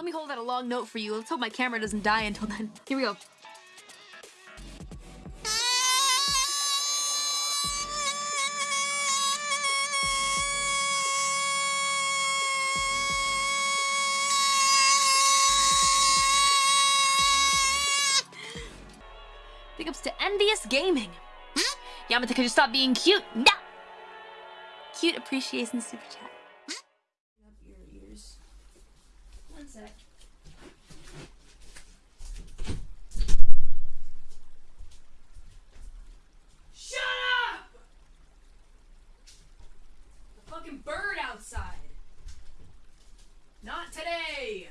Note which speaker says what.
Speaker 1: Let me hold out a long note for you. Let's hope my camera doesn't die until then. Here we go. Big ups to Envious Gaming. Yamata, could you stop being cute? No! Cute appreciation super chat. sec. Shut up! The fucking bird outside. Not today!